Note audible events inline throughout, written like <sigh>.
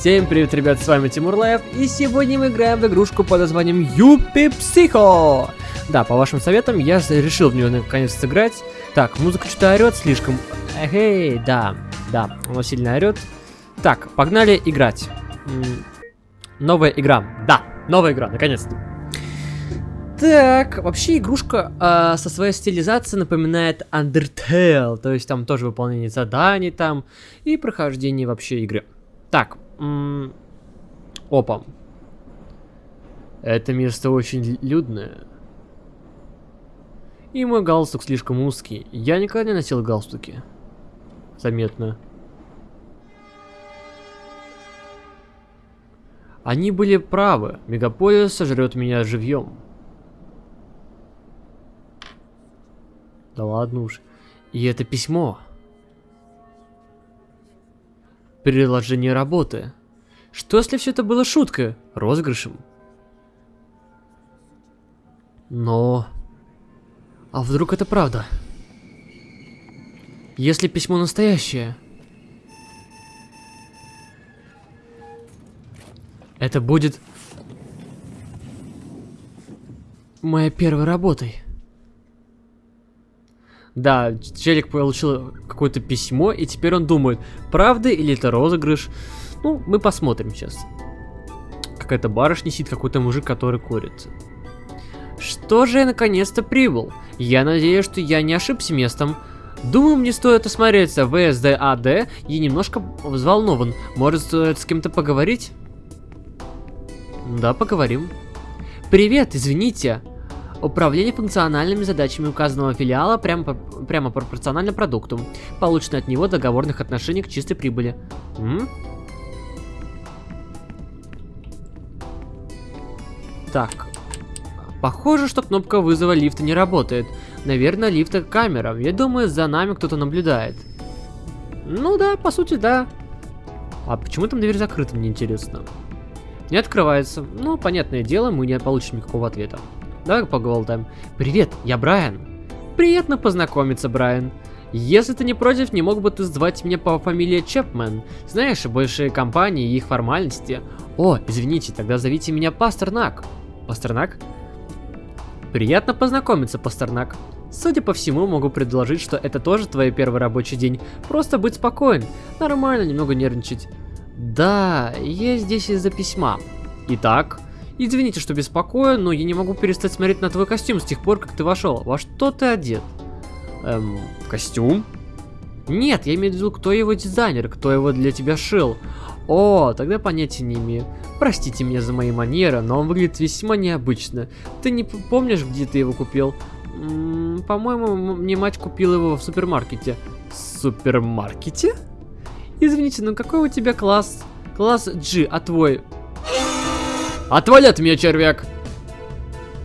Всем привет, ребят, с вами Тимур Лайв, и сегодня мы играем в игрушку под названием Юпи Психо. Да, по вашим советам, я решил в нее наконец сыграть. Так, музыка что-то орет слишком. Эй, да, да, она сильно орет. Так, погнали играть. Новая игра, да, новая игра, наконец-то. Так, вообще игрушка э, со своей стилизацией напоминает Undertale, то есть там тоже выполнение заданий там и прохождение вообще игры. Так, опа. Это место очень людное. И мой галстук слишком узкий. Я никогда не носил галстуки. Заметно. Они были правы. Мегаполис сожрет меня живьем. Да ладно уж. И это письмо. Переложение работы. Что если все это было шуткой, розыгрышем? Но... А вдруг это правда? Если письмо настоящее... Это будет... Моей первой работой. Да, челик получил какое-то письмо, и теперь он думает, правда или это розыгрыш. Ну, мы посмотрим сейчас. Какая-то барышня сидит, какой-то мужик, который курит. Что же я наконец-то прибыл? Я надеюсь, что я не ошибся местом. Думаю, мне стоит осмотреться в СДАД и немножко взволнован. Может, стоит с кем-то поговорить? Да, поговорим. Привет, извините. Управление функциональными задачами указанного филиала прямо, прямо пропорционально продукту, полученной от него договорных отношений к чистой прибыли. М? Так. Похоже, что кнопка вызова лифта не работает. Наверное, лифта камера. Я думаю, за нами кто-то наблюдает. Ну да, по сути, да. А почему там дверь закрыта, мне интересно. Не открывается. Ну, понятное дело, мы не получим никакого ответа. Давай поголдаем. Привет, я Брайан. Приятно познакомиться, Брайан. Если ты не против, не мог бы ты звать меня по фамилии Чепмен? Знаешь, большие компании и их формальности. О, извините, тогда зовите меня Пастернак. Пастернак? Приятно познакомиться, Пастернак. Судя по всему, могу предложить, что это тоже твой первый рабочий день. Просто быть спокоен. Нормально немного нервничать. Да, я здесь из-за письма. Итак, Извините, что беспокою, но я не могу перестать смотреть на твой костюм с тех пор, как ты вошел. Во что ты одет? Эм, костюм? Нет, я имею в виду, кто его дизайнер, кто его для тебя шил. О, тогда понятия не имею. Простите меня за мои манеры, но он выглядит весьма необычно. Ты не помнишь, где ты его купил? По-моему, мне мать купила его в супермаркете. Супермаркете? Извините, но какой у тебя класс? Класс G, а твой? Отвали от меня, червяк!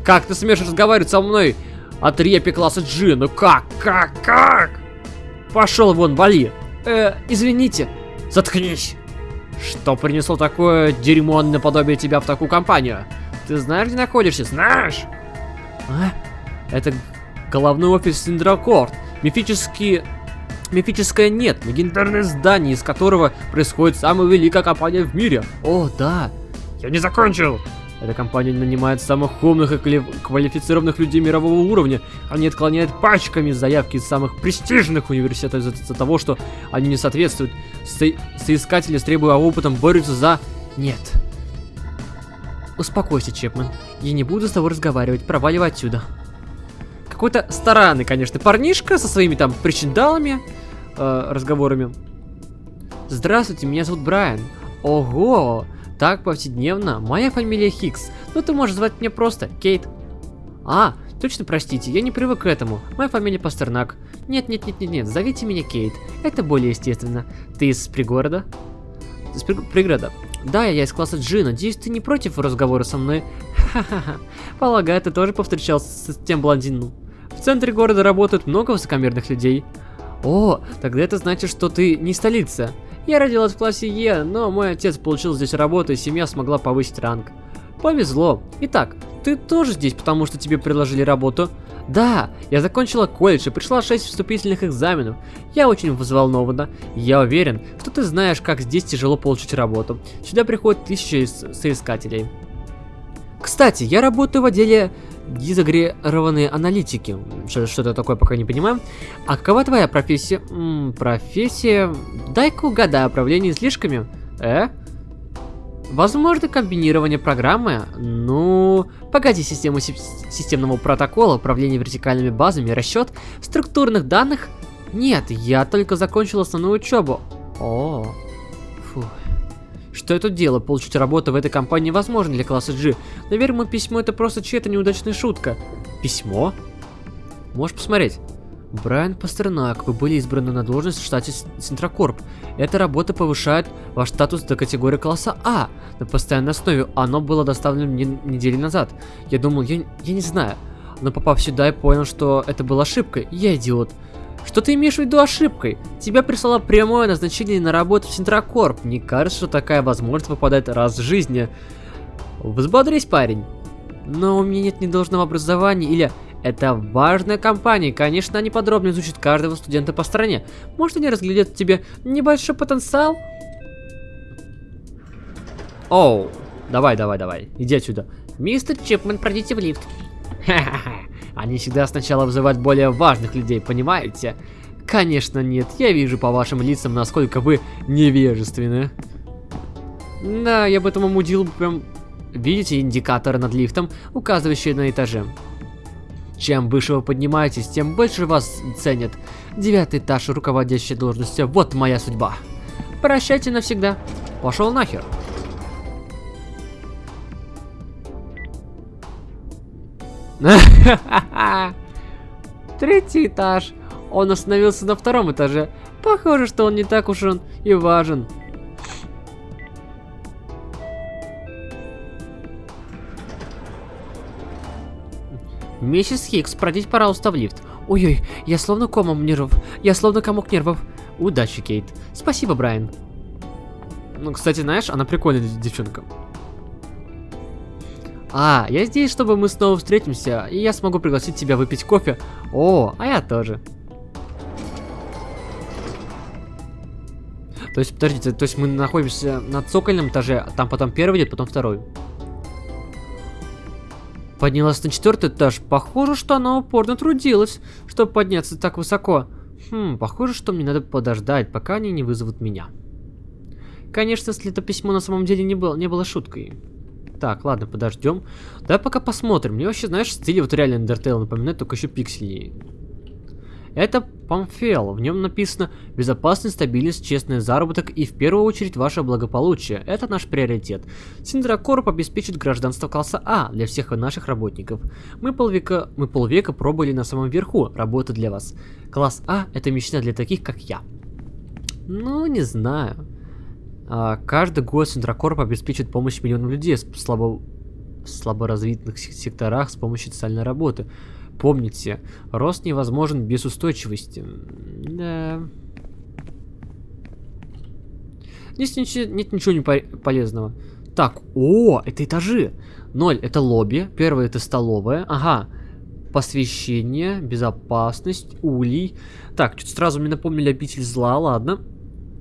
Как ты смеешь разговаривать со мной от репи класса G? Ну как, как, как? Пошел вон, вали. Э, извините. Заткнись. Что принесло такое дерьмо наподобие тебя в такую компанию? Ты знаешь, где находишься? Знаешь? А? Это головной офис Синдракорд. Мифический... Мифическое нет, легендарное здание, из которого происходит самая великая компания в мире. О, да. Я не закончил! Эта компания нанимает самых умных и квалифицированных людей мирового уровня. Они отклоняют пачками заявки из самых престижных университетов из-за того, что они не соответствуют. Со соискатели требуя опытом борются за... Нет. Успокойся, Чепмен. Я не буду с тобой разговаривать. Проваливай отсюда. Какой-то старанный, конечно, парнишка со своими там причиндалами, э, разговорами. Здравствуйте, меня зовут Брайан. Ого, так повседневно. Моя фамилия Хикс, но ты можешь звать меня просто Кейт. А, точно простите, я не привык к этому. Моя фамилия Пастернак. Нет, нет, нет, нет, зовите меня Кейт. Это более естественно. Ты из пригорода? Из при... пригорода. Да, я из класса G, надеюсь, ты не против разговора со мной? Ха-ха-ха. Полагаю, ты тоже повстречался с тем блондином. В центре города работают много высокомерных людей. О, тогда это значит, что ты не столица. Я родилась в классе Е, но мой отец получил здесь работу, и семья смогла повысить ранг. Повезло. Итак, ты тоже здесь, потому что тебе предложили работу? Да, я закончила колледж и пришла 6 вступительных экзаменов. Я очень взволнована. Я уверен, что ты знаешь, как здесь тяжело получить работу. Сюда приходят тысячи соискателей. Кстати, я работаю в отделе дезагрегированные аналитики. Что, это такое, пока не понимаю. А какова твоя профессия? М -м, профессия... Дай-ка угадаю, управление излишками. Э? Возможно комбинирование программы? Ну, погоди, систему системного протокола, управление вертикальными базами, расчет структурных данных? Нет, я только закончил основную учебу. О, фу. Что тут делаю? Получить работу в этой компании возможно для класса G. Наверное, мое письмо это просто чья-то неудачная шутка. Письмо? Можешь посмотреть. Брайан Пастернак, вы были избраны на должность в штате Центрокорп. Эта работа повышает ваш статус до категории класса А на постоянной основе. Оно было доставлено мне недели назад. Я думал, я, я не знаю. Но попав сюда, я понял, что это была ошибка. Я идиот. Что ты имеешь в виду ошибкой? Тебя прислало прямое назначение на работу в Центрокорп. Не кажется, что такая возможность выпадает раз в жизни. Взбодрись, парень. Но у меня нет ни должного образования или это важная компания, конечно, они подробно изучат каждого студента по стране. Может, они разглядят в тебе небольшой потенциал? Оу, давай, давай, давай, иди отсюда. Мистер Чипмен, пройдите в лифт. Ха-ха-ха, они всегда сначала вызывают более важных людей, понимаете? Конечно нет, я вижу по вашим лицам, насколько вы невежественны. Да, я бы этому мудил прям... Видите индикаторы над лифтом, указывающие на этаже? Чем выше вы поднимаетесь, тем больше вас ценят. Девятый этаж, руководящая должность. Вот моя судьба. Прощайте навсегда. Пошел нахер. <laughs> Третий этаж. Он остановился на втором этаже. Похоже, что он не так уж он и важен. Миссис Хикс, пройдите, пожалуйста, в лифт. Ой-ой, я словно комом нервов. Я словно комок нервов. Удачи, Кейт. Спасибо, Брайан. Ну, кстати, знаешь, она прикольная девчонка. А, я здесь, чтобы мы снова встретимся, и я смогу пригласить тебя выпить кофе. О, а я тоже. То есть, подождите, то есть мы находимся на цокольном этаже, а там потом первый идет, потом второй. Поднялась на четвертый этаж. Похоже, что она упорно трудилась, чтобы подняться так высоко. Хм, похоже, что мне надо подождать, пока они не вызовут меня. Конечно, если это письмо на самом деле не было, не было шуткой. Так, ладно, подождем. Давай пока посмотрим. Мне вообще, знаешь, стиль вот реально Undertale напоминает, только еще пикселей. Это памфел. В нем написано «Безопасность, стабильность, честный заработок и в первую очередь ваше благополучие. Это наш приоритет. Синдракорп обеспечит гражданство класса А для всех наших работников. Мы полвека, мы полвека пробовали на самом верху работы для вас. Класс А – это мечта для таких, как я». Ну, не знаю. А, каждый год Синдракорп обеспечит помощь миллионам людей в слабо... слаборазвитых секторах с помощью социальной работы. Помните, рост невозможен без устойчивости. Да. Здесь ничего, нет ничего не полезного. Так, о, это этажи. Ноль это лобби, первое это столовая. Ага, посвящение, безопасность, улей. Так, что-то сразу мне напомнили обитель зла, ладно.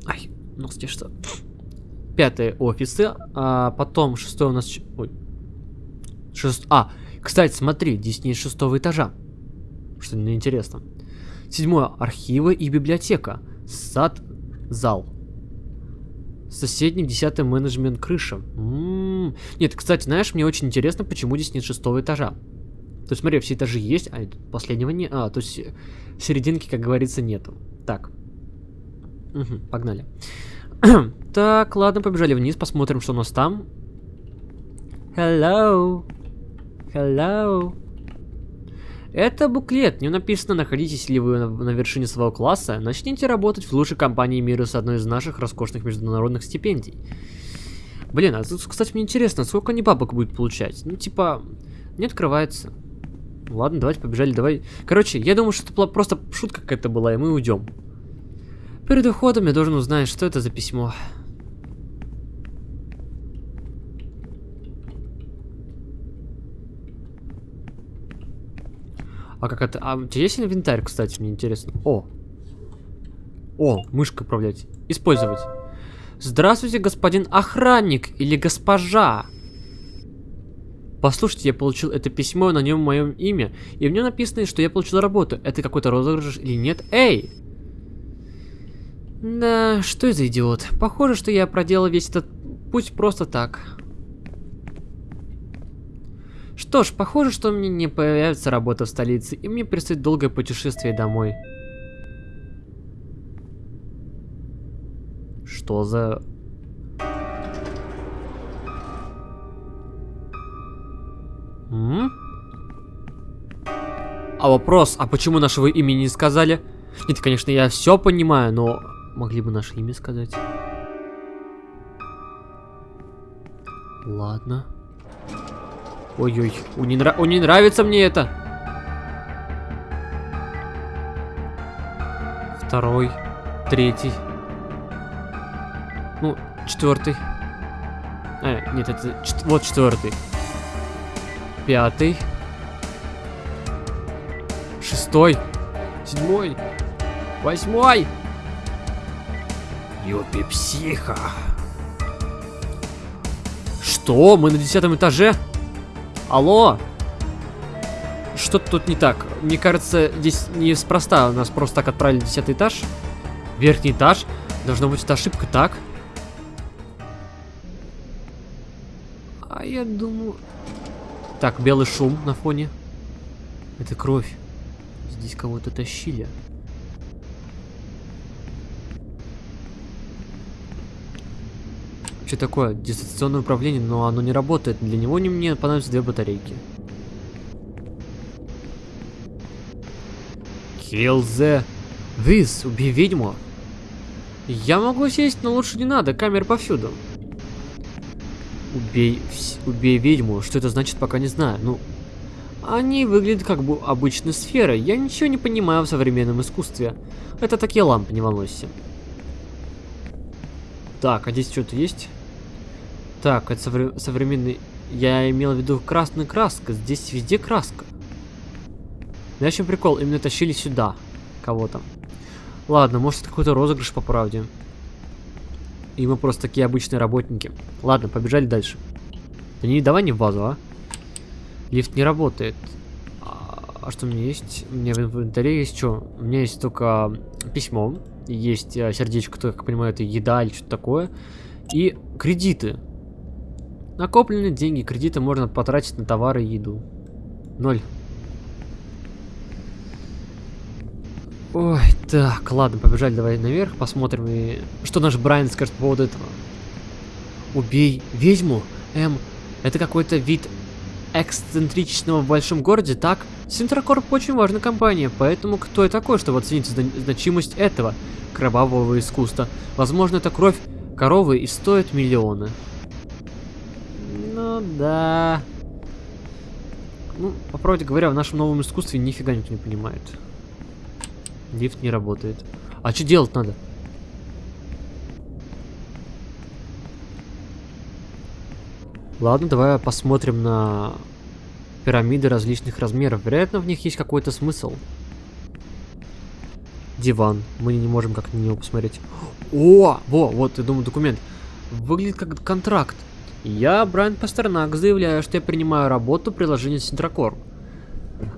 Ай, ну что? Пятое офисы, а потом шестое у нас... Ой. Шест... А, кстати, смотри, здесь нет шестого этажа. Что интересно. Седьмое. Архивы и библиотека. Сад, зал. Соседний, десятый менеджмент крыша. М -м -м. Нет, кстати, знаешь, мне очень интересно, почему здесь нет шестого этажа. То есть, смотри, все этажи есть, а последнего нет. А, то есть, серединки, как говорится, нету. Так. Угу, погнали. <clears throat> так, ладно, побежали вниз, посмотрим, что у нас там. Hello. Hello. Это буклет. В написано, находитесь ли вы на, на вершине своего класса, начните работать в лучшей компании мира с одной из наших роскошных международных стипендий. Блин, а тут, кстати, мне интересно, сколько они бабок будет получать? Ну, типа, не открывается. Ладно, давайте побежали, давай. Короче, я думаю, что это просто шутка какая-то была, и мы уйдем. Перед уходом я должен узнать, что это за письмо. А как это? А у тебя есть инвентарь, кстати, мне интересно. О! О, мышкой управлять. Использовать. Здравствуйте, господин охранник или госпожа. Послушайте, я получил это письмо, на нем мое имя, и в нем написано, что я получил работу. Это какой-то розыгрыш или нет? Эй! Да, что за идиот? Похоже, что я проделал весь этот путь просто так. Что ж, похоже, что мне не появится работа в столице, и мне предстоит долгое путешествие домой. Что за... М? А вопрос, а почему нашего имени не сказали? Нет, конечно, я все понимаю, но могли бы наше имя сказать. Ладно. Ой-ой, у не, нра... у не нравится мне это. Второй, третий. Ну, четвертый. А, нет, это чет... вот четвертый. Пятый. Шестой. Седьмой. Восьмой. Юпи психа. Что? Мы на десятом этаже? Алло? Что-то тут не так. Мне кажется, здесь неспроста нас просто так отправили в десятый этаж. Верхний этаж. Должна быть это ошибка, так? А я думаю... Так, белый шум на фоне. Это кровь. Здесь кого-то тащили. Что такое? Дистанционное управление, но оно не работает. Для него не мне понадобятся две батарейки. Kill the... This, убей ведьму. Я могу сесть, но лучше не надо, камер повсюду. Убей, убей ведьму, что это значит, пока не знаю. Ну, они выглядят как бы обычной сферой. Я ничего не понимаю в современном искусстве. Это такие лампы, не волнуйся. Так, а здесь что-то есть? Так, это совре современный... Я имел в виду красная краска. Здесь везде краска. Знаешь, чем прикол? Именно тащили сюда кого-то. Ладно, может это какой-то розыгрыш по правде. И мы просто такие обычные работники. Ладно, побежали дальше. Да не, давай не в базу, а. Лифт не работает. А, а что у меня есть? У меня в инвентаре есть что? У меня есть только письмо. Есть а, сердечко, то, как понимаю, это еда или что-то такое. И кредиты. Накопленные деньги, кредиты можно потратить на товары и еду. Ноль. Ой, так, ладно, побежали давай наверх, посмотрим, и... что наш Брайан скажет по поводу этого. Убей ведьму? Эм, это какой-то вид эксцентричного в большом городе, так? Синтракорп очень важная компания, поэтому кто я такой, чтобы оценить значимость этого кровавого искусства? Возможно, это кровь коровы и стоит миллионы. Ну да. Ну, по правде говоря, в нашем новом искусстве нифига никто не понимает. Лифт не работает. А что делать надо? Ладно, давай посмотрим на пирамиды различных размеров. Вероятно, в них есть какой-то смысл. Диван. Мы не можем как-то на него посмотреть. О, во, вот, я думаю, документ. Выглядит как контракт. Я, Брайан Пастернак, заявляю, что я принимаю работу приложения Синтракор.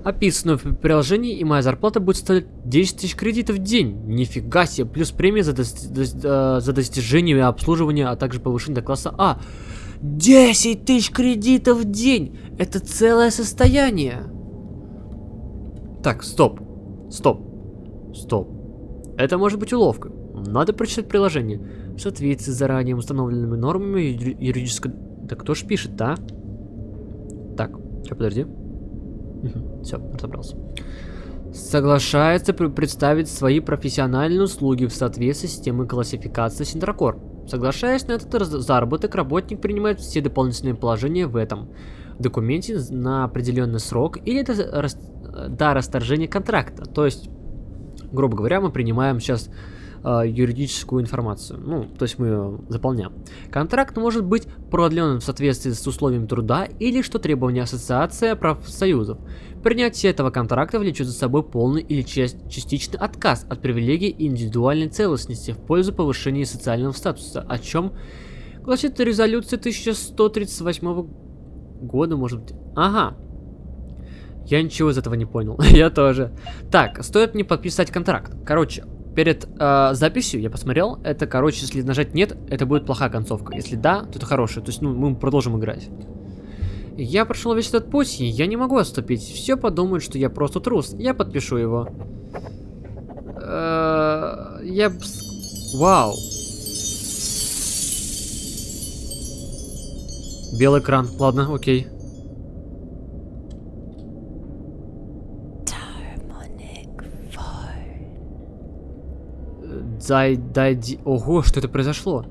Описанную в приложении, и моя зарплата будет стоить 10 тысяч кредитов в день. Нифига себе, плюс премия за, дос дос э, за достижение и обслуживание, а также повышение до класса А. 10 тысяч кредитов в день! Это целое состояние! Так, стоп. Стоп. Стоп. Это может быть уловка. Надо прочитать приложение. В соответствии с заранее установленными нормами юридического... Да кто ж пишет, да? Так, сейчас подожди. Все, разобрался. Соглашается представить свои профессиональные услуги в соответствии с системой классификации Синдракор. Соглашаясь на этот заработок, работник принимает все дополнительные положения в этом документе на определенный срок или до, до расторжения контракта. То есть, грубо говоря, мы принимаем сейчас э, юридическую информацию. Ну, то есть мы ее заполняем. Контракт может быть продлен в соответствии с условием труда или что требования ассоциация профсоюзов. Принятие этого контракта влечет за собой полный или частичный отказ от привилегий и индивидуальной целостности в пользу повышения социального статуса, о чем гласит резолюция 1138 года, может быть. Ага, я ничего из этого не понял. <laughs> я тоже. Так, стоит мне подписать контракт. Короче, перед э, записью я посмотрел. Это, короче, если нажать нет, это будет плохая концовка. Если да, то это хорошая. То есть, ну, мы продолжим играть. Я прошел весь этот путь, и я не могу отступить. Все подумают, что я просто трус. Я подпишу его. Э, я... Вау. Белый экран. Ладно, окей. Дай, дай, ди... Ого, что это произошло?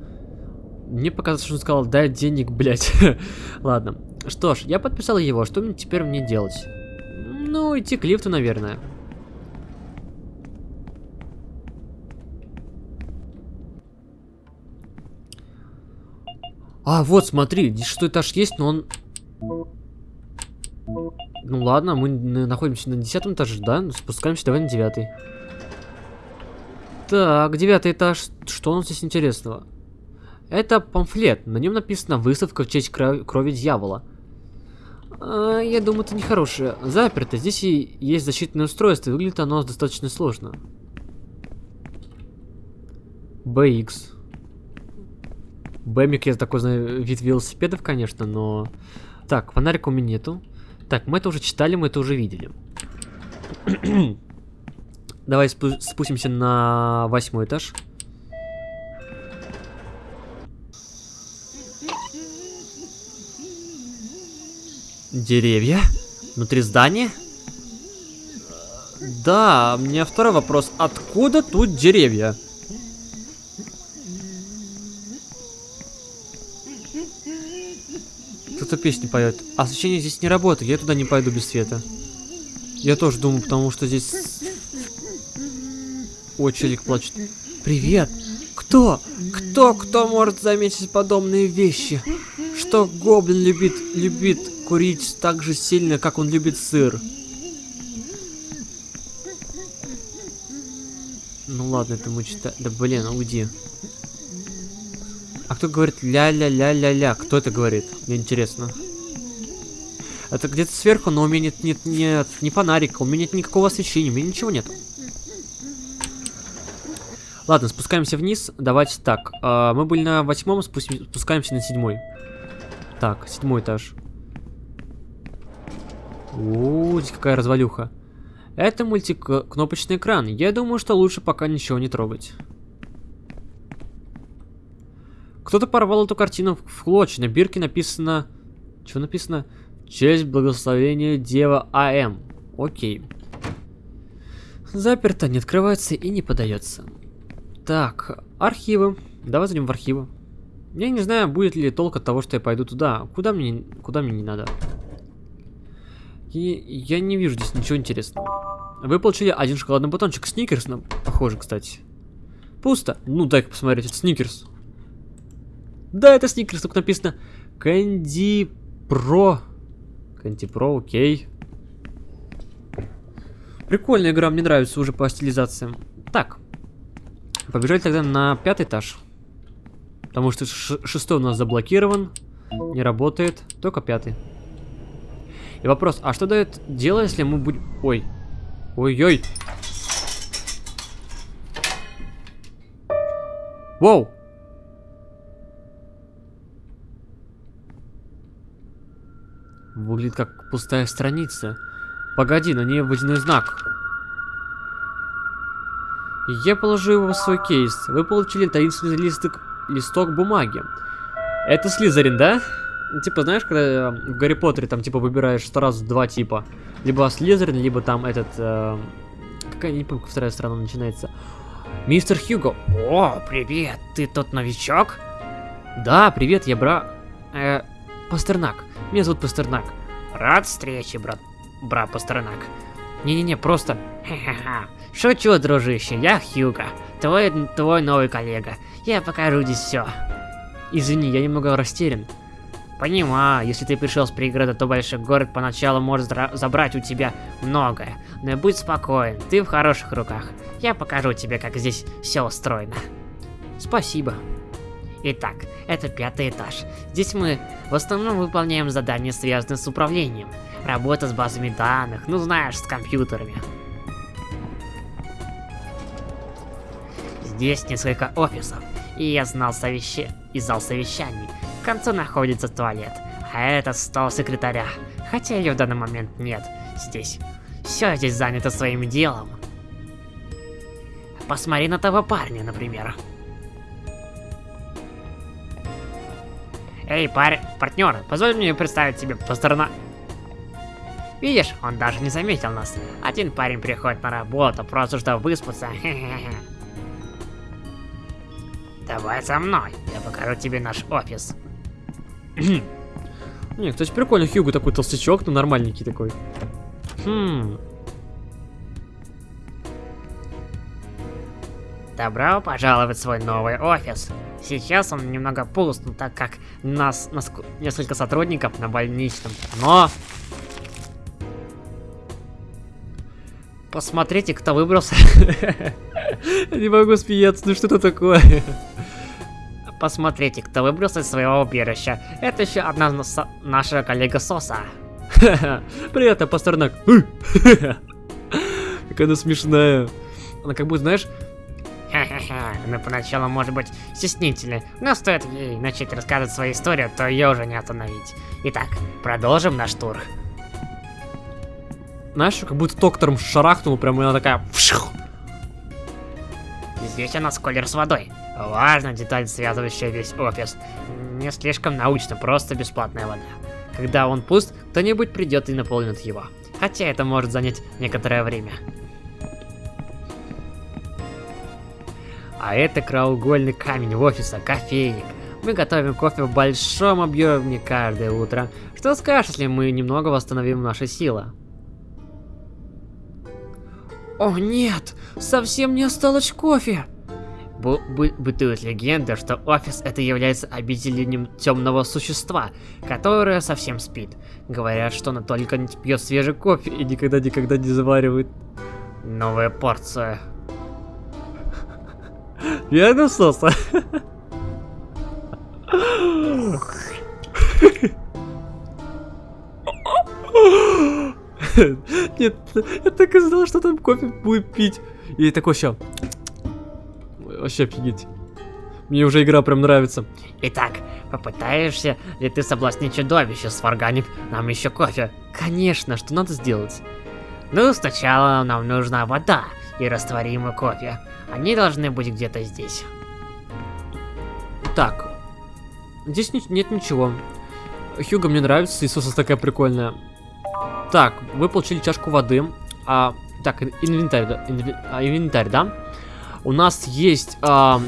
Мне показалось, что он сказал, дай денег, блядь. <laughs> Ладно. Что ж, я подписал его, что мне теперь мне делать? Ну, идти к лифту, наверное. А, вот, смотри, здесь что этаж есть, но он... Ну ладно, мы находимся на десятом этаже, да? Спускаемся давай на девятый. Так, девятый этаж. Что у нас здесь интересного? Это памфлет. На нем написано «Выставка в честь крови дьявола». А, я думаю, это нехорошее. Заперто. Здесь и есть защитное устройство. Выглядит оно достаточно сложно. BX. Бэмик, я такой знаю, вид велосипедов, конечно, но... Так, фонарика у меня нету. Так, мы это уже читали, мы это уже видели. Давай спу спустимся на восьмой этаж. Деревья? Внутри здания? Да, у меня второй вопрос. Откуда тут деревья? Кто-то песни поет. Освещение здесь не работает, я туда не пойду без света. Я тоже думаю, потому что здесь о, челик плачет. Привет! Кто? Кто, кто может заметить подобные вещи? Что гоблин любит, любит курить так же сильно, как он любит сыр? Ну ладно, это мы читаем. Да блин, уйди. А кто говорит ля-ля-ля-ля-ля? Кто это говорит? Мне интересно. Это где-то сверху, но у меня нет, нет, нет, ни фонарика, у меня нет никакого освещения, у меня ничего нет. Ладно, спускаемся вниз. Давайте так. Э, мы были на восьмом, спускаемся на седьмой. Так, седьмой этаж. О, здесь какая развалюха. Это мультикнопочный экран. Я думаю, что лучше пока ничего не трогать. Кто-то порвал эту картину в клочья. На бирке написано... Что написано? Честь благословения Дева А.М. Окей. Заперто, не открывается и не подается. Так, архивы. Давай зайдем в архивы. Я не знаю, будет ли толк от того, что я пойду туда. Куда мне, куда мне не надо? И я не вижу здесь ничего интересного. Вы получили один шоколадный батончик. Сникерс, нам похоже, кстати. Пусто. Ну, дай-ка посмотреть. Это Сникерс. Да, это Сникерс. Тут написано Кэнди Про. Кэнди Про, окей. Прикольная игра, мне нравится уже по стилизациям. Так, Побежали тогда на пятый этаж. Потому что шестой у нас заблокирован. Не работает. Только пятый. И вопрос, а что дает дело, если мы будем... Ой. Ой-ой. Воу. Выглядит как пустая страница. Погоди, на ней водяной знак. Я положу его в свой кейс. Вы получили таинственный листок, листок бумаги. Это Слизерин, да? Типа, знаешь, когда э, в Гарри Поттере там, типа, выбираешь сразу два типа. Либо Слизерин, либо там этот... Э, какая, не помню, вторая страна начинается. Мистер Хьюго. О, привет, ты тот новичок? Да, привет, я бра... Э, Пастернак. Меня зовут Пастернак. Рад встрече, брат. Бра Пастернак. Не-не-не, просто... <laughs> Шучу, дружище, я Хьюга, твой, твой новый коллега. Я покажу здесь все. Извини, я немного растерян. Понимаю, если ты пришел с пригорода, то большой город поначалу может забрать у тебя многое. Но будь спокоен, ты в хороших руках. Я покажу тебе, как здесь все устроено. Спасибо. Итак, это пятый этаж. Здесь мы в основном выполняем задания, связанные с управлением. Работа с базами данных, ну знаешь, с компьютерами. Здесь несколько офисов, и я знал совещи... и зал совещаний. В конце находится туалет, а это стол секретаря. Хотя ее в данный момент нет здесь. Все здесь занято своим делом. Посмотри на того парня, например. Эй, парень, партнер, позволь мне представить тебе Пастерна... Видишь, он даже не заметил нас. Один парень приходит на работу, просто чтобы выспаться. <laughs> Давай со мной, я покажу тебе наш офис. <clears throat> Не, кстати, прикольно, Хьюго такой толстячок, но нормальненький такой. Хм. Добро пожаловать в свой новый офис. Сейчас он немного пуст, ну, так как нас, нас несколько сотрудников на больничном. Но... Посмотрите, кто выбрался. <laughs> Не могу смеяться, ну что это такое? Посмотрите, кто выбрался из своего убежища. Это еще одна наша коллега Соса. <laughs> Привет, я Пастернак. <laughs> Какая она смешная. Она как будто, знаешь, Ха-ха-ха, она поначалу может быть стеснительной, но стоит ей начать рассказывать свою историю, то ее уже не остановить. Итак, продолжим наш тур. Знаешь, как будто доктором шарахнул, прям она такая... Здесь у нас колер с водой. Важная деталь, связывающая весь офис. Не слишком научно, просто бесплатная вода. Когда он пуст, кто-нибудь придет и наполнит его. Хотя это может занять некоторое время. А это краугольный камень в офиса, кофейник. Мы готовим кофе в большом объеме каждое утро. Что скажешь, если мы немного восстановим наши силы? О нет, совсем не осталось кофе. Бу бы бытует легенда, что офис это является обителением темного существа, которое совсем спит. Говорят, что оно только не пьет свежий кофе и никогда-никогда не заваривает новая порция. Верно, Соса? <laughs> Нет, я так и знал, что там кофе будет пить. И такой еще. Вообще офигеть. Мне уже игра прям нравится. Итак, попытаешься ли ты соблазнить чудовище, сварганив нам еще кофе? Конечно, что надо сделать? Ну, сначала нам нужна вода и растворимый кофе. Они должны быть где-то здесь. Так. Здесь нет ничего. Хьюга мне нравится, Иисуса такая прикольная. Так, вы получили чашку воды. А, так, инвентарь, да? А, инвентарь, да? У нас есть а,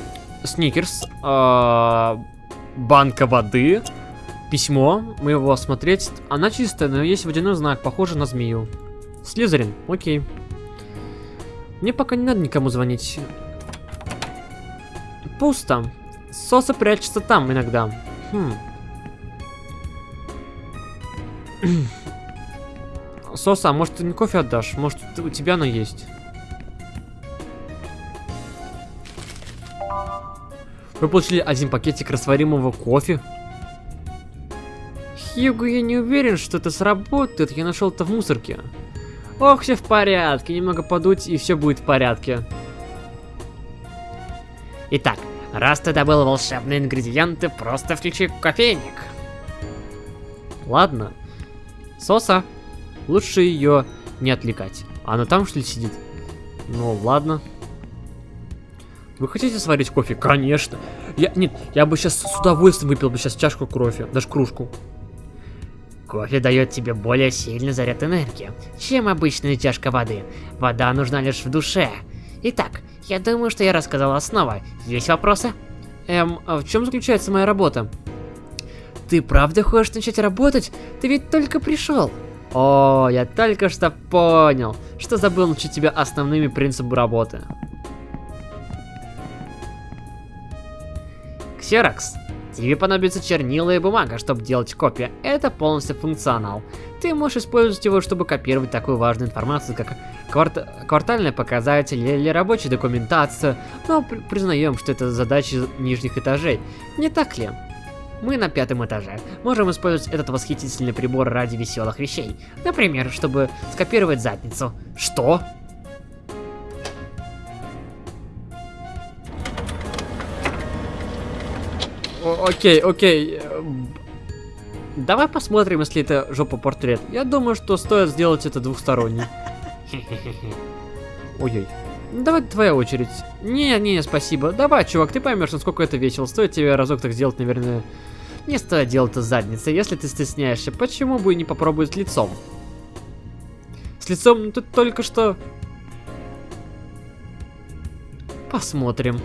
сникерс, а, банка воды, письмо. Мы его осмотреть. Она чистая, но есть водяной знак, похоже на змею. Слизерин, окей. Мне пока не надо никому звонить. Пусто. Соса прячется там иногда. Хм. Соса, может ты не кофе отдашь? Может у тебя оно есть? Вы получили один пакетик растворимого кофе. Хьюго, я не уверен, что это сработает. Я нашел это в мусорке. Ох, все в порядке. Немного подуть, и все будет в порядке. Итак, раз ты добыл волшебные ингредиенты, просто включи кофейник. Ладно. Соса, лучше ее не отвлекать. Она там что ли сидит? Ну, ладно. Вы хотите сварить кофе? Конечно. Я, нет, я бы сейчас с удовольствием выпил бы сейчас чашку кофе, даже кружку. Кофе дает тебе более сильный заряд энергии, чем обычная чашка воды. Вода нужна лишь в душе. Итак, я думаю, что я рассказал основы. Есть вопросы? Эм, а в чем заключается моя работа? Ты правда хочешь начать работать? Ты ведь только пришел. О, я только что понял, что забыл научить тебя основными принципами работы. Ксерокс, тебе понадобится чернила и бумага, чтобы делать копии. Это полностью функционал. Ты можешь использовать его, чтобы копировать такую важную информацию, как кварт... квартальные показатели или рабочая документация, но при признаем, что это задачи нижних этажей. Не так ли? Мы на пятом этаже. Можем использовать этот восхитительный прибор ради веселых вещей. Например, чтобы скопировать задницу. Что? О окей, окей. Давай посмотрим, если это жопа портрет. Я думаю, что стоит сделать это двухсторонний. <laughs> Ой-ой. Давай твоя очередь. Не, не, спасибо. Давай, чувак, ты поймешь, насколько это весело. Стоит тебе разок так сделать, наверное. Не стоит делать это задницей, если ты стесняешься. Почему бы и не попробовать с лицом? С лицом ну, тут только что... Посмотрим.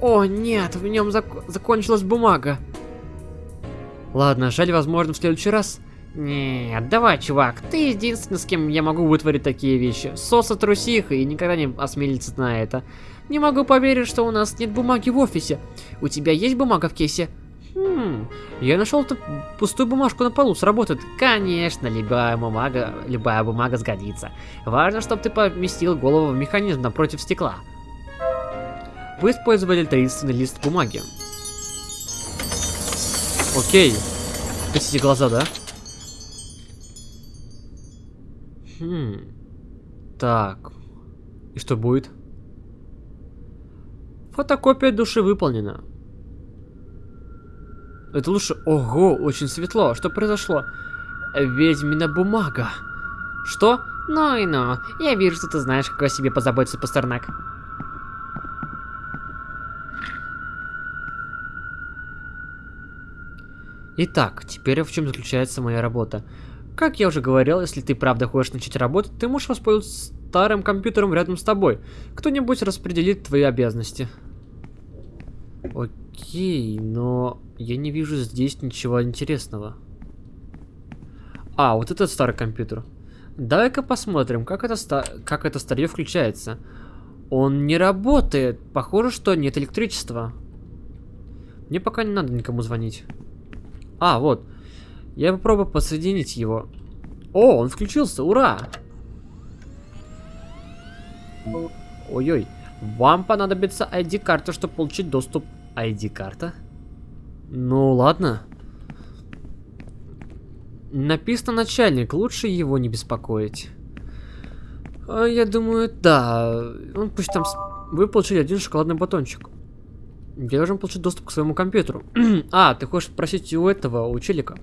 О, нет, в нем зак закончилась бумага. Ладно, жаль, возможно, в следующий раз. Нет, давай, чувак, ты единственный, с кем я могу вытворить такие вещи. Соса трусиха и никогда не осмелится на это. Не могу поверить, что у нас нет бумаги в офисе. У тебя есть бумага в кейсе? Хм, я нашел тут пустую бумажку на полу, сработает. Конечно, любая бумага, любая бумага сгодится. Важно, чтобы ты поместил голову в механизм напротив стекла. Вы использовали таинственный лист бумаги. Окей. Спасите глаза, да? Хм. Так. И что будет? Фотокопия души выполнена. Это лучше... Ого, очень светло. Что произошло? Ведьмина бумага. Что? Ну и ну. Я вижу, что ты знаешь, как о себе позаботиться, Пастернак. Итак, теперь в чем заключается моя работа. Как я уже говорил, если ты правда хочешь начать работать, ты можешь воспользоваться старым компьютером рядом с тобой. Кто-нибудь распределит твои обязанности. Окей, но я не вижу здесь ничего интересного. А, вот этот старый компьютер. Давай-ка посмотрим, как это, ста как это старье включается. Он не работает. Похоже, что нет электричества. Мне пока не надо никому звонить. А, вот. Я попробую подсоединить его. О, он включился, ура! Ой-ой. Вам понадобится ID-карта, чтобы получить доступ. ID-карта? Ну, ладно. Написано начальник, лучше его не беспокоить. А, я думаю, да. Он пусть там... Вы получили один шоколадный батончик. Я должен получить доступ к своему компьютеру. <clears throat> а, ты хочешь спросить у этого, у челика?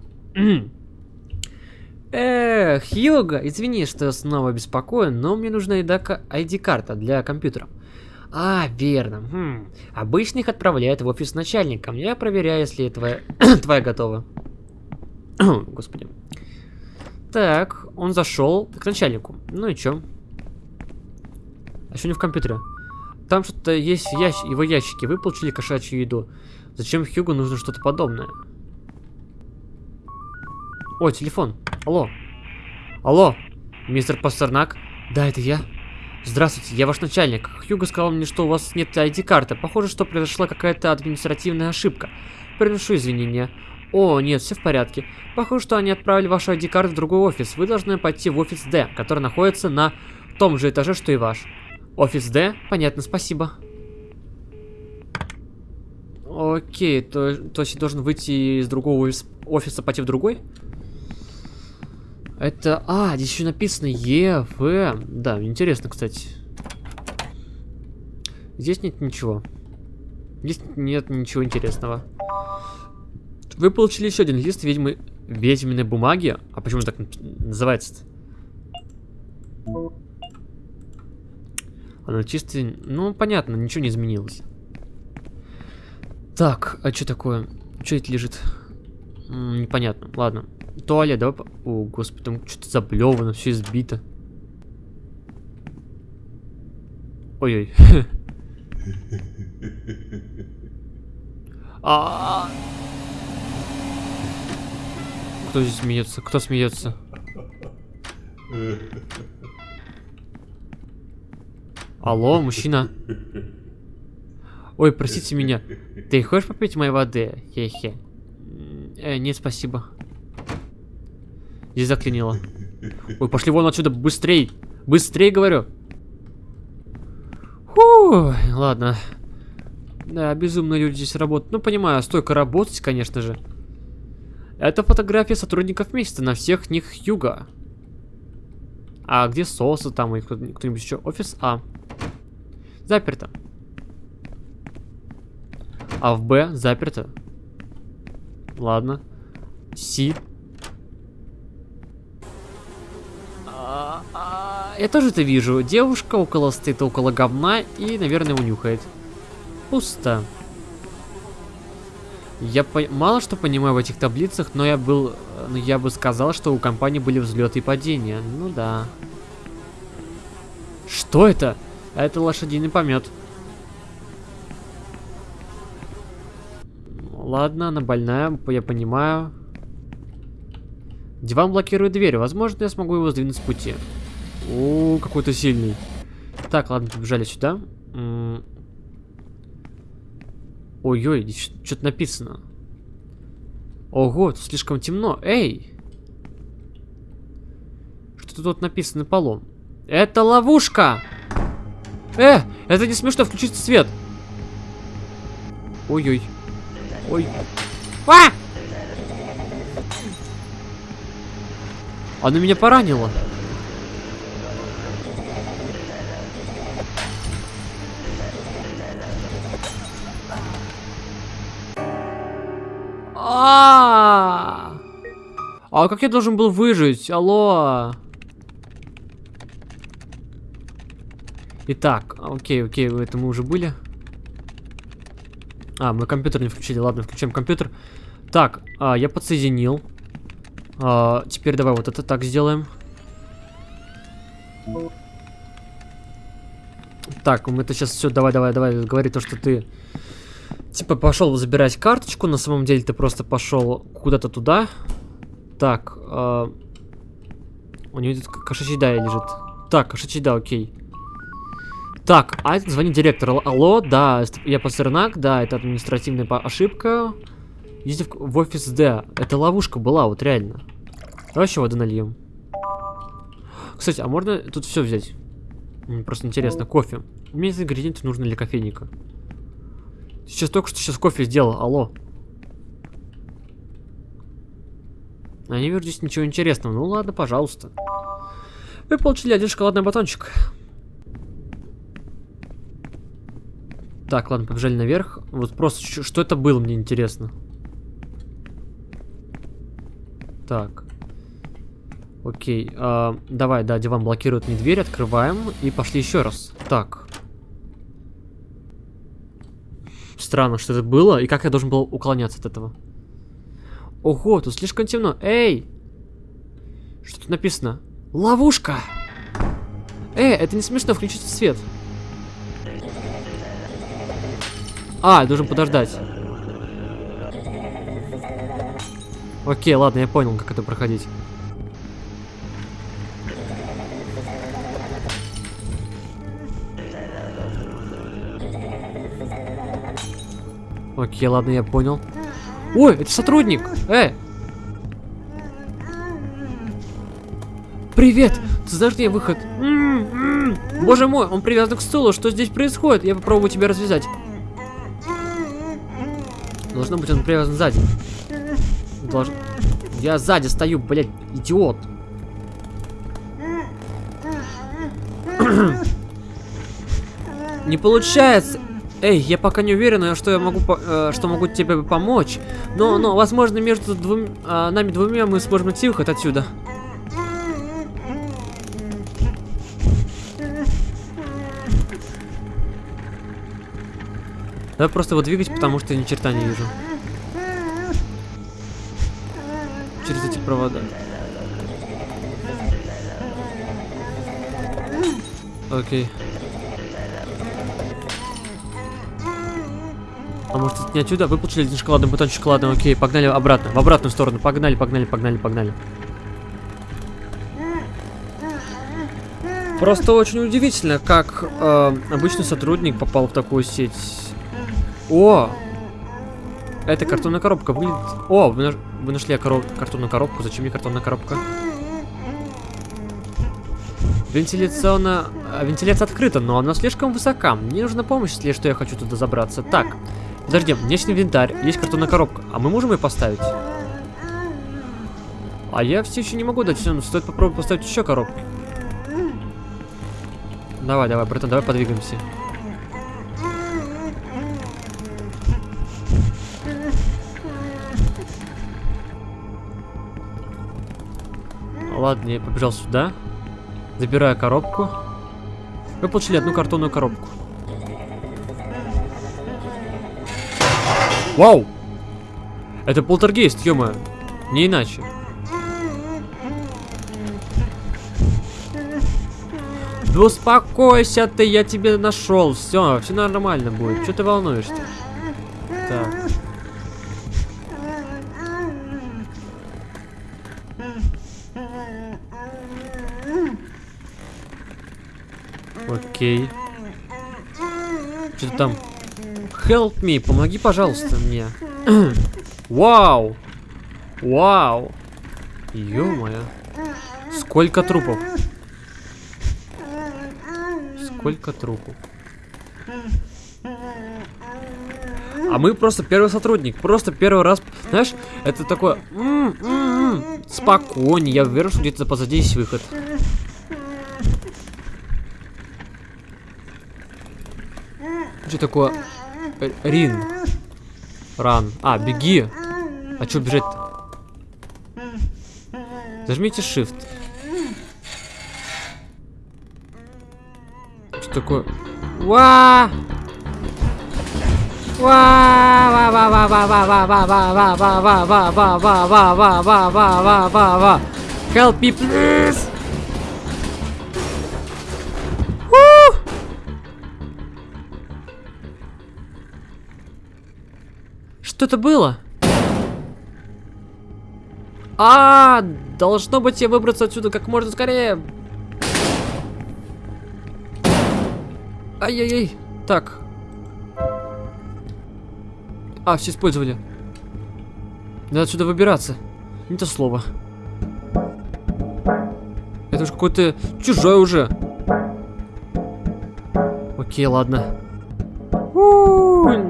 Эх, Хьюга, извини, что снова беспокою, но мне нужна ID-карта для компьютера. А, верно. Хм. Обычно отправляют в офис начальника. Я проверяю, если твоя, <coughs> твоя готова. <coughs> Господи. Так, он зашел к начальнику. Ну и чё? А что не в компьютере? Там что-то есть ящ... его ящике. Вы получили кошачью еду. Зачем Хьюгу нужно что-то подобное? О, телефон. Алло. Алло, мистер Пастернак? Да, это я. Здравствуйте, я ваш начальник. Хьюго сказал мне, что у вас нет ID-карты. Похоже, что произошла какая-то административная ошибка. Приношу извинения. О, нет, все в порядке. Похоже, что они отправили вашу ID-карту в другой офис. Вы должны пойти в офис D, который находится на том же этаже, что и ваш. Офис D? Понятно, спасибо. Окей, то, то есть я должен выйти из другого офиса, пойти в другой? Это... А, здесь еще написано ЕФ. Да, интересно, кстати. Здесь нет ничего. Здесь нет ничего интересного. Вы получили еще один лист ведьмы... ведьминой бумаги. А почему так называется-то? Она чисто... Ну, понятно, ничего не изменилось. Так, а что такое? Что это лежит? М -м, непонятно. Ладно. Туалет, давай... О, господи, там что-то заблевано, все избито. Ой-ой. А, Кто здесь смеется? Кто смеется? Алло, мужчина. Ой, простите меня. Ты хочешь попить моей воды? Хе-хе. Э, нет, спасибо. Здесь заклинило. Ой, пошли вон отсюда, быстрей. Быстрей, говорю. Фу, ладно. Да, безумно люди здесь работают. Ну, понимаю, столько работать, конечно же. Это фотография сотрудников месяца на всех них юга. А где соусы там и кто-нибудь еще? Офис А. Заперто. А в Б заперто. Ладно. Си. А, а, я тоже это вижу. Девушка около стоит около говна и, наверное, унюхает. Пусто. Я по... мало что понимаю в этих таблицах, но я был, но я бы сказал, что у компании были взлеты и падения. Ну да. Что это? Это лошадиный помет. Ладно, она больная, я понимаю. Диван блокирует дверь. Возможно, я смогу его сдвинуть с пути. О, какой-то сильный. Так, ладно, побежали сюда. Ой-ой, здесь что-то написано. Ого, тут слишком темно. Эй! Что тут написано на полу? Это ловушка! Э, это не смешно, включите свет. Ой-ой. Ой. А! Она меня поранила. А, -а, -а, а как я должен был выжить? Алло. Итак, окей, окей, это мы уже были. А, мы компьютер не включили. Ладно, включаем компьютер. Так, а, я подсоединил. А, теперь давай вот это так сделаем. Так, мы это сейчас все, давай, давай, давай, говори то, что ты типа пошел забирать карточку, на самом деле ты просто пошел куда-то туда. Так, э, у него тут кошачий да лежит. Так, кошачий да, окей. Так, а это звонит директор. Алло, да, я Пастернак, да, это административная ошибка. Идите в, в офис Д. Это ловушка была, вот реально. Давай еще воды нальем. Кстати, а можно тут все взять? Просто интересно, кофе. Мне из ингредиенты нужны для кофейника. Сейчас только что сейчас кофе сделал, алло. А не вижу здесь ничего интересного. Ну ладно, пожалуйста. Вы получили один шоколадный батончик. Так, ладно, побежали наверх. Вот просто, что это было, мне интересно. Так. Окей, э, давай, да, диван блокирует мне дверь, открываем и пошли еще раз. Так. Странно, что это было, и как я должен был уклоняться от этого. Ого, тут слишком темно. Эй! Что тут написано? Ловушка! Эй, это не смешно, включите свет. А, должен подождать. Окей, ладно, я понял, как это проходить. Окей, ладно, я понял. Ой, это сотрудник! Э! Привет! Ты знаешь, где выход? Боже мой, он привязан к стулу. Что здесь происходит? Я попробую тебя развязать. Должно быть, он привязан сзади. Долж... Я сзади стою, блядь, идиот. Не получается. Эй, я пока не уверена, что я могу, э, что могу тебе помочь. Но, но, возможно, между двум, э, нами двумя мы сможем найти выход отсюда. Давай просто его двигать, потому что я ни черта не вижу. Эти провода. Окей. А может это не отсюда? Вы получили один шоколадный батончик шоколадный, окей, погнали обратно, в обратную сторону, погнали, погнали, погнали, погнали. Просто очень удивительно, как э, обычный сотрудник попал в такую сеть. О! Это картонная коробка выглядит... О, вы, наш... вы нашли короб... картонную коробку. Зачем мне картонная коробка? Вентиляционная... а, Вентиляция открыта, но она слишком высока. Мне нужна помощь, если что я хочу туда забраться. Так, подожди, у меня есть инвентарь, есть картонная коробка. А мы можем ее поставить? А я все еще не могу дать, все, стоит попробовать поставить еще коробки. Давай, давай, братан, давай подвигаемся. Ладно, я побежал сюда. Забираю коробку. Вы получили одну картонную коробку. Вау! Это полтергейст, ё Не иначе. Да успокойся ты, я тебе нашел. Все, все нормально будет. Что ты волнуешься? Так. Окей. Что там? Help me, помоги, пожалуйста, мне. <clears throat> Вау! Вау! Ё-моё. Сколько трупов? Сколько трупов? А мы просто первый сотрудник, просто первый раз, знаешь, это такое, м спокойнее, я уверен, что где-то позади есть выход. Что такое? Э, Рин. Ран. А, беги. А что бежать-то? Зажмите Shift. Что такое? Ва! Ва! Ва! Ва! Что это было? А, -а, а, должно быть, я выбраться отсюда как можно скорее. Ай-яй-яй. Так. А, все использовали. Надо отсюда выбираться. Не то слово. Это же какой-то чужой уже. Окей, ладно.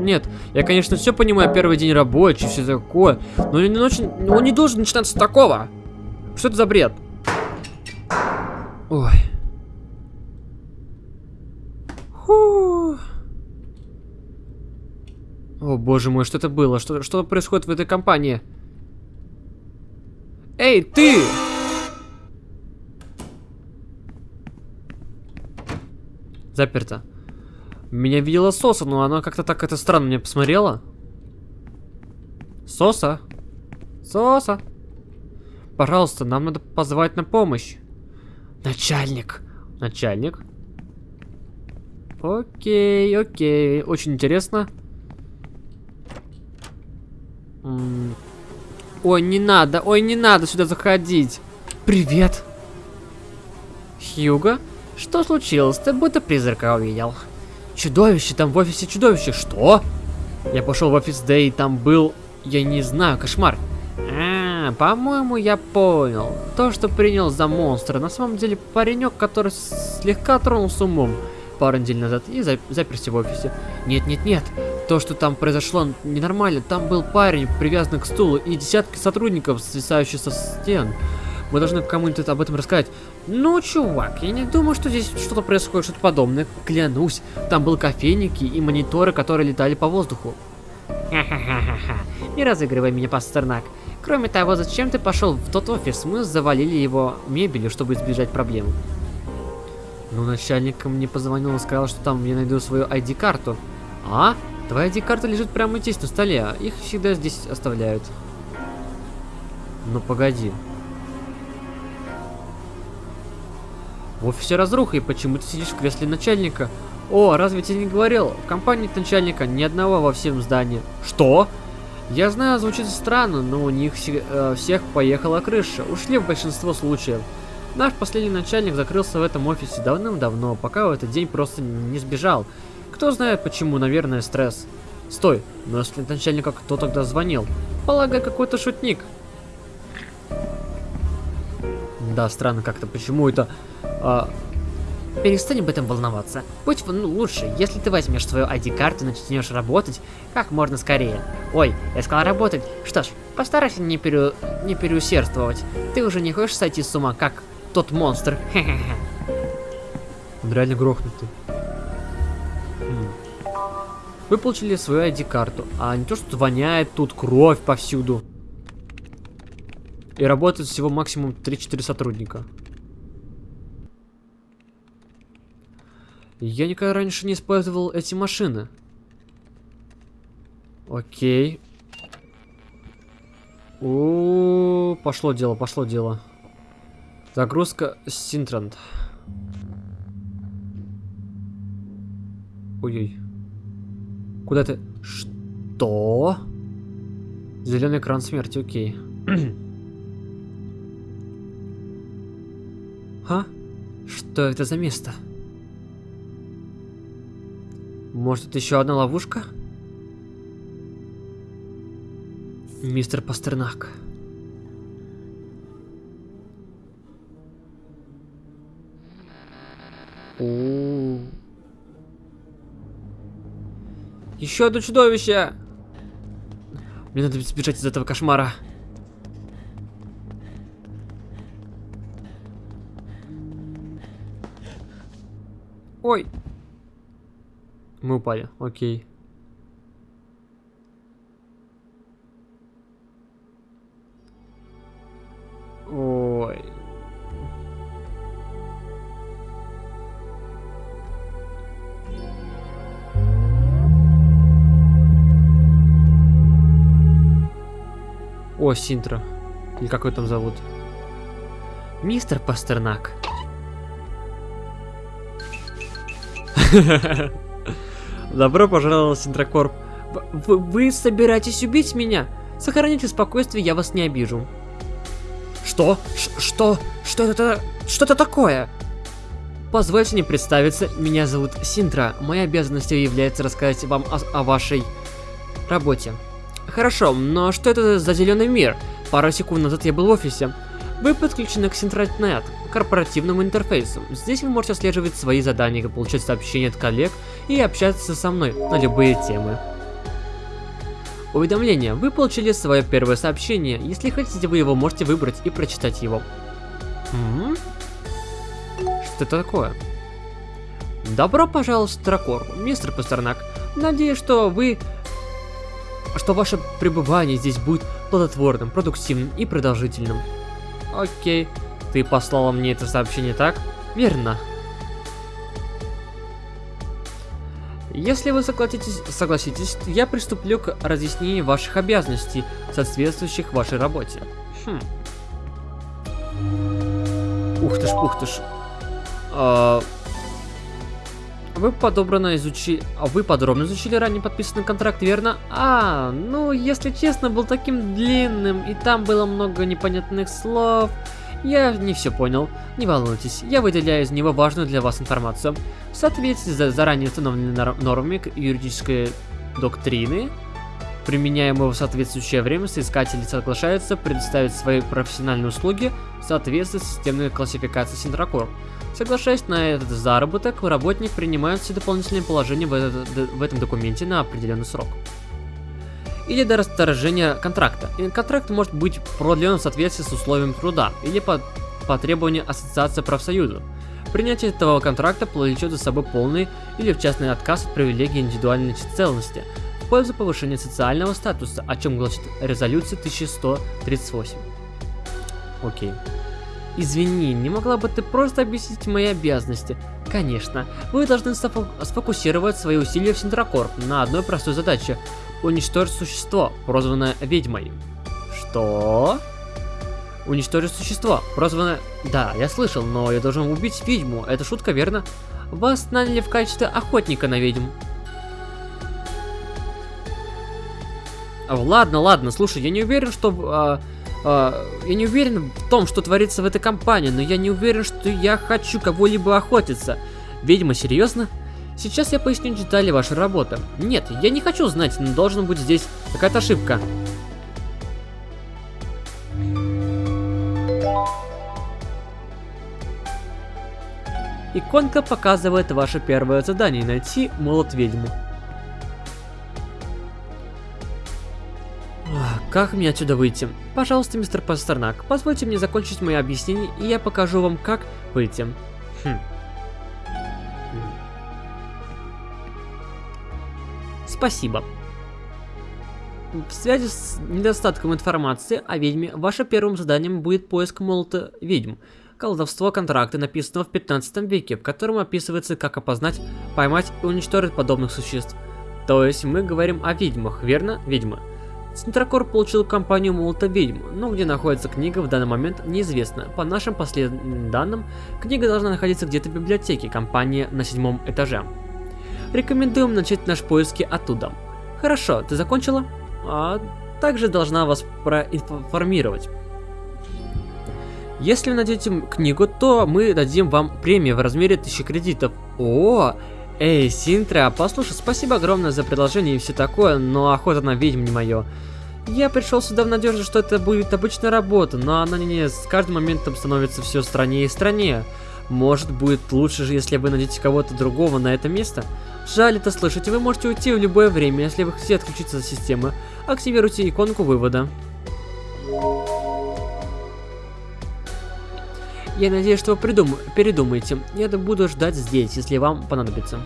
Нет, я, конечно, все понимаю, первый день рабочий, все такое, но он не, очень, он не должен начинаться с такого. Что это за бред? Ой. О, боже мой, что это было? Что, что происходит в этой компании? Эй, ты! Заперто. Меня видела Соса, но она как-то так это странно мне посмотрела. Соса? Соса? Пожалуйста, нам надо позвать на помощь. Начальник. Начальник? Окей, окей. Очень интересно. Ой, не надо, ой, не надо сюда заходить. Привет. Хьюго? Что случилось? Ты будто призрака увидел. Чудовище, там в офисе чудовище. Что? Я пошел в офис Дэй, и там был, я не знаю, кошмар. А, по-моему, я понял. То, что принял за монстра, на самом деле паренек, который слегка тронулся умом пару недель назад и за заперся в офисе. Нет, нет, нет. То, что там произошло, ненормально. Там был парень, привязанный к стулу, и десятки сотрудников, свисающих со стен. Мы должны кому-нибудь об этом рассказать. Ну, чувак, я не думаю, что здесь что-то происходит, что-то подобное. Клянусь, там был кофейники и мониторы, которые летали по воздуху. Ха-ха-ха-ха. Не разыгрывай меня, Пастернак. Кроме того, зачем ты пошел в тот офис? Мы завалили его мебелью, чтобы избежать проблем. Ну, начальник мне позвонил и сказал, что там я найду свою ID-карту. А? Твоя ID-карта лежит прямо здесь, на столе. Их всегда здесь оставляют. Ну, погоди. В офисе разруха, и почему ты сидишь в кресле начальника? О, разве тебе не говорил? В компании начальника ни одного во всем здании. Что? Я знаю, звучит странно, но у них э, всех поехала крыша. Ушли в большинство случаев. Наш последний начальник закрылся в этом офисе давным-давно, пока в этот день просто не сбежал. Кто знает почему, наверное, стресс. Стой, но если начальника кто тогда звонил? Полагаю, какой-то шутник. Да, странно как-то, почему это... А... Перестань об этом волноваться. Будь ну, лучше, если ты возьмешь свою ID-карту и начнешь работать как можно скорее. Ой, я сказал работать. Что ж, постарайся не, пере... не переусердствовать. Ты уже не хочешь сойти с ума, как тот монстр. <laughs> Он реально грохнутый. Хм. Вы получили свою ID-карту, а не то, что воняет тут кровь повсюду. И работает всего максимум 3-4 сотрудника. Я никогда раньше не использовал эти машины. Окей. О, пошло дело, пошло дело. Загрузка Синтрант. Ой-ой. Куда ты? Что? Зеленый экран смерти, окей. <clears throat> а? Что это за место? Может, это еще одна ловушка? Мистер Пастернак. О, Еще одно чудовище! Мне надо сбежать из этого кошмара. Ой. Мы упали, окей. Ой. О, Синтра. Или как его там зовут? Мистер Пастернак. <laughs> Добро пожаловать, Синтракорп. Вы, вы собираетесь убить меня? Сохраните спокойствие, я вас не обижу. Что? Ш что? Что это? Что это такое? Позвольте мне представиться, меня зовут Синтра. Моей обязанностью является рассказать вам о, о вашей работе. Хорошо, но что это за зеленый мир? Пару секунд назад я был в офисе. Вы подключены к Синтратнет, корпоративному интерфейсу. Здесь вы можете отслеживать свои задания, получать сообщения от коллег и общаться со мной на любые темы. Уведомление. Вы получили свое первое сообщение. Если хотите, вы его можете выбрать и прочитать его. М Что это такое? Добро пожаловать в Тракор, мистер Пастернак. Надеюсь, что вы... Что ваше пребывание здесь будет плодотворным, продуктивным и продолжительным. Окей. Ты послала мне это сообщение, так? Верно. Если вы согласитесь, согласитесь, я приступлю к разъяснению ваших обязанностей, соответствующих вашей работе. Хм. Ух ты ж, ух ты ж. А... Вы подробно изучили... А вы подробно изучили ранее подписанный контракт, верно? А, ну, если честно, был таким длинным, и там было много непонятных слов. Я не все понял. Не волнуйтесь, я выделяю из него важную для вас информацию. В соответствии с заранее установленными нормами юридической доктрины, применяемого в соответствующее время, соискатели соглашаются предоставить свои профессиональные услуги в соответствии с системной классификацией Синтракор. Соглашаясь на этот заработок, работник принимает все дополнительные положения в, этот, в этом документе на определенный срок. Или до расторжения контракта. Контракт может быть продлен в соответствии с условиями труда или по, по требованию Ассоциации профсоюза. Принятие этого контракта повлечет за собой полный или в частный отказ от привилегии индивидуальной целостности в пользу повышения социального статуса, о чем гласит резолюция 1138. Окей. Извини, не могла бы ты просто объяснить мои обязанности? Конечно, вы должны сфокусировать свои усилия в Синдракор на одной простой задаче – уничтожить существо, прозванное ведьмой. Что? Уничтожить существо, прозванное... Да, я слышал, но я должен убить ведьму, это шутка, верно? Вас наняли в качестве охотника на ведьм. Ладно, ладно, слушай, я не уверен, что... А, а, я не уверен в том, что творится в этой компании, но я не уверен, что я хочу кого-либо охотиться. Ведьма, серьезно? Сейчас я поясню детали вашей работы. Нет, я не хочу знать, но должен быть здесь какая-то ошибка. Иконка показывает ваше первое задание – найти молот ведьму. Как мне отсюда выйти? Пожалуйста, мистер Пастернак, позвольте мне закончить мое объяснение, и я покажу вам, как выйти. Хм. Спасибо. В связи с недостатком информации о ведьме, вашим первым заданием будет поиск молота ведьм. Колдовство контракта, написанного в 15 веке, в котором описывается, как опознать, поймать и уничтожить подобных существ. То есть мы говорим о ведьмах, верно? Ведьмы. Центрокор получил компанию Молота Ведьм, но где находится книга в данный момент неизвестно. По нашим последним данным, книга должна находиться где-то в библиотеке компании на седьмом этаже. Рекомендуем начать наши поиски оттуда. Хорошо, ты закончила? А также должна вас проинформировать. Если вы найдете книгу, то мы дадим вам премию в размере 1000 кредитов. О, Эй, Синтра, послушай, спасибо огромное за предложение и все такое, но охота на ведьм не мое. Я пришел сюда в надежде, что это будет обычная работа, но она не, с каждым моментом становится все страннее и страннее. Может, будет лучше же, если вы найдете кого-то другого на это место? Жаль это слышать, вы можете уйти в любое время, если вы хотите отключиться от системы. Активируйте иконку вывода. Я надеюсь, что вы придум... передумаете. Я буду ждать здесь, если вам понадобится.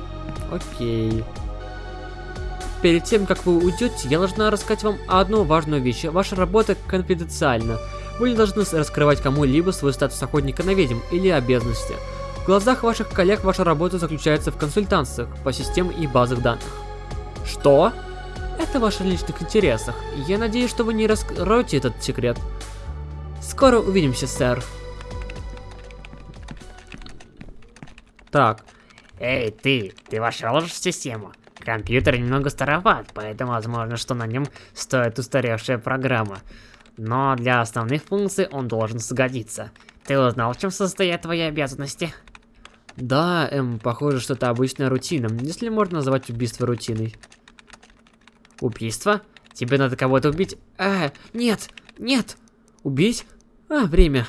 Окей. Перед тем, как вы уйдете, я должна рассказать вам одну важную вещь. Ваша работа конфиденциальна. Вы не должны раскрывать кому-либо свой статус охотника на ведьм или обязанности. В глазах ваших коллег ваша работа заключается в консультациях по системам и базах данных. Что? Это в ваших личных интересах. Я надеюсь, что вы не раскроете этот секрет. Скоро увидимся, сэр. Так. Эй, ты, ты вошел в систему? Компьютер немного староват, поэтому возможно, что на нем стоит устаревшая программа. Но для основных функций он должен сгодиться. Ты узнал, в чем состоят твои обязанности? Да, эм, похоже, что это обычная рутина, если можно назвать убийство рутиной. Убийство? Тебе надо кого-то убить? А, нет, нет. Убить? А, время.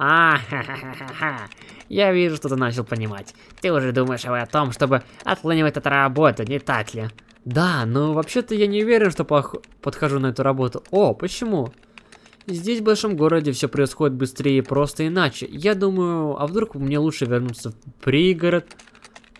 А, ха-ха-ха-ха. Я вижу, что ты начал понимать. Ты уже думаешь о том, чтобы отлынивать от работы, не так ли? Да, но вообще-то я не уверен, что подхожу на эту работу. О, почему? Здесь, в большом городе, все происходит быстрее и просто иначе. Я думаю, а вдруг мне лучше вернуться в пригород?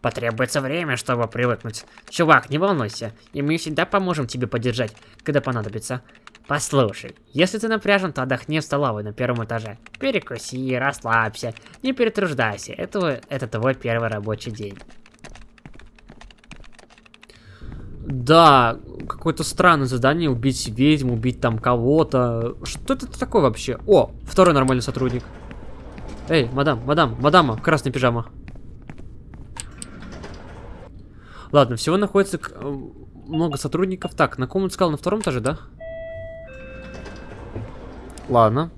Потребуется время, чтобы привыкнуть. Чувак, не волнуйся, и мы всегда поможем тебе поддержать, когда понадобится. Послушай, если ты напряжен, то отдохни в столовой на первом этаже. Перекуси, расслабься, не перетруждайся. Это, это твой первый рабочий день. Да, какое-то странное задание, убить ведьму, убить там кого-то. Что это такое вообще? О, второй нормальный сотрудник. Эй, мадам, мадам, мадама, красная пижама. Ладно, всего находится э, много сотрудников. Так, на ком он сказал? На втором этаже, да? Ладно.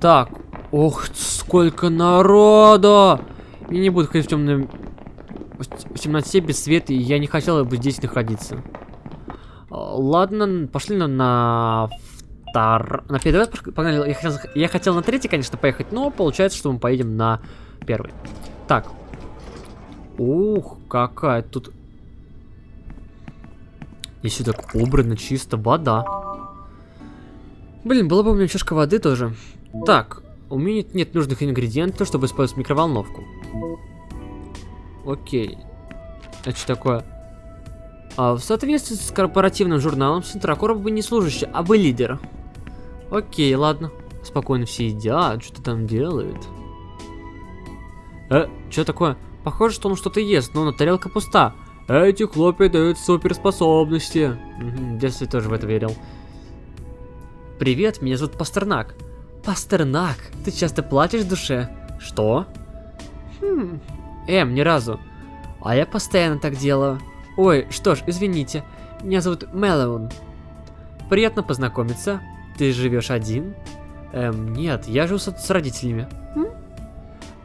Так. Ох, сколько народу! Я не буду ходить в темном... В темноте без света, и я не хотел бы здесь находиться. Ладно, пошли на, на втор... На первый раз погнали. Я хотел, я хотел на третий, конечно, поехать, но получается, что мы поедем на первый. Так. Ух, какая тут... Здесь так убрано чисто вода. Блин, была бы у меня чашка воды тоже. Так, у меня нет нужных ингредиентов, чтобы использовать микроволновку. Окей. Это что такое? А, в соответствии с корпоративным журналом, Синтракоров бы не служащий, а бы лидер. Окей, ладно. Спокойно все едят, что-то там делают. Э, что такое? Похоже, что он что-то ест, но на тарелка пуста. Эти хлопья дают суперспособности. Угу, детстве тоже в это верил. Привет, меня зовут М ни разу. А я постоянно так делаю. Ой, что ж, извините. Меня зовут Мэлоун. Приятно познакомиться. Ты живешь один? Эм, нет, я живу с, с родителями. М?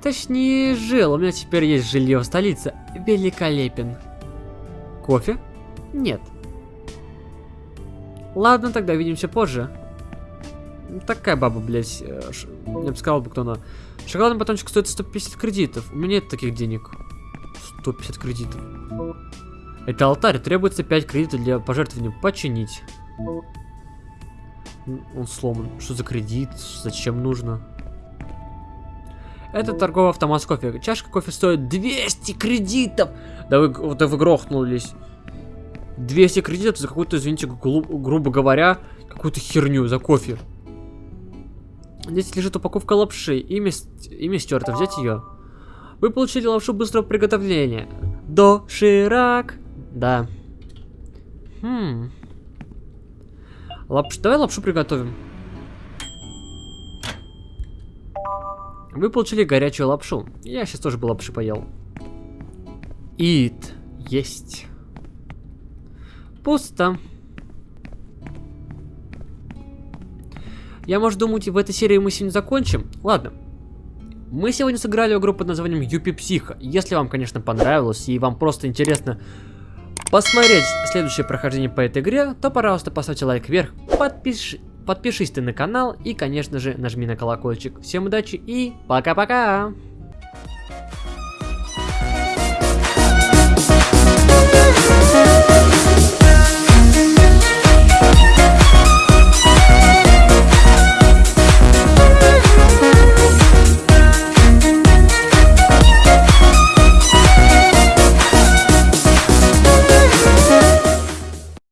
Точнее, жил. У меня теперь есть жилье в столице. Великолепен. Кофе? Нет. Ладно, тогда увидимся позже. Такая баба, блядь. э, Я бы сказал бы, кто она. Шоколадный батончик стоит 150 кредитов. У меня нет таких денег. 150 кредитов. Это алтарь. Требуется 5 кредитов для пожертвования. Починить. Он сломан. Что за кредит? Зачем нужно? Это торговый автомат с кофе. Чашка кофе стоит 200 кредитов. Да вы, да вы грохнулись. 200 кредитов за какую-то, извините, глу- грубо говоря, какую-то херню за кофе. Здесь лежит упаковка лапши. Имя, имя стерто. Взять ее. Вы получили лапшу быстрого приготовления. Доширак. Да. Хм. Лапш... Давай лапшу приготовим. Вы получили горячую лапшу. Я сейчас тоже бы лапши поел. Ит. Есть. Пусто. Я, может, думать, в этой серии мы сегодня закончим? Ладно. Мы сегодня сыграли игру под названием Юпи Психа. Если вам, конечно, понравилось и вам просто интересно посмотреть следующее прохождение по этой игре, то, пожалуйста, поставьте лайк вверх, подпиш... подпишись ты на канал и, конечно же, нажми на колокольчик. Всем удачи и пока-пока!